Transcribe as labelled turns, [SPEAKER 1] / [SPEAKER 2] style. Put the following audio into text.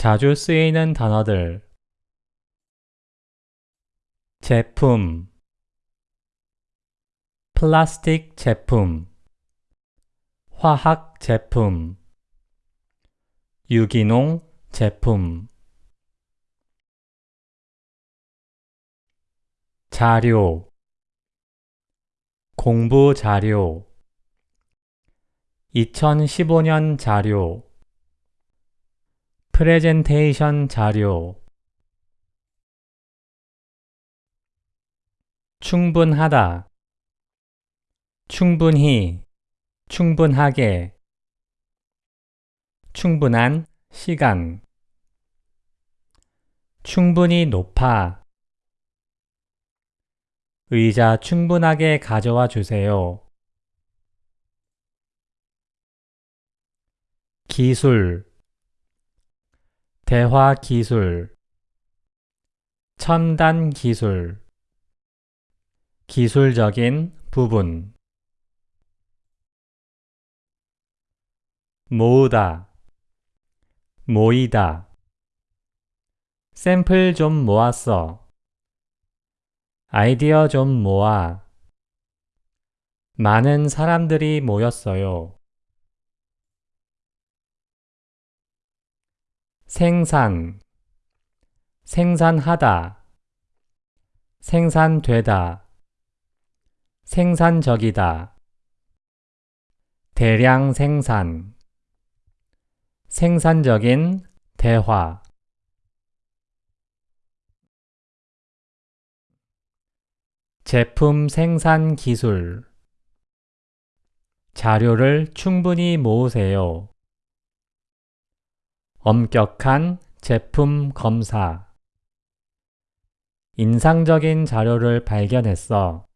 [SPEAKER 1] 자주 쓰이는 단어들. 제품. 플라스틱 제품. 화학 제품. 유기농 제품. 자료. 공부 자료. 2015년 자료 프레젠테이션 자료. 충분하다. 충분히. 충분하게. 충분한 시간. 충분히 높아. 의자 충분하게 가져와 주세요. 기술 대화 기술 첨단 기술 기술적인 부분 모으다 모이다 샘플 좀 모았어 아이디어 좀 모아 많은 사람들이 모였어요. 생산 생산하다 생산되다 생산적이다 대량 생산 생산적인 대화 제품 생산 기술 자료를 충분히 모으세요. 엄격한 제품 검사 인상적인 자료를 발견했어.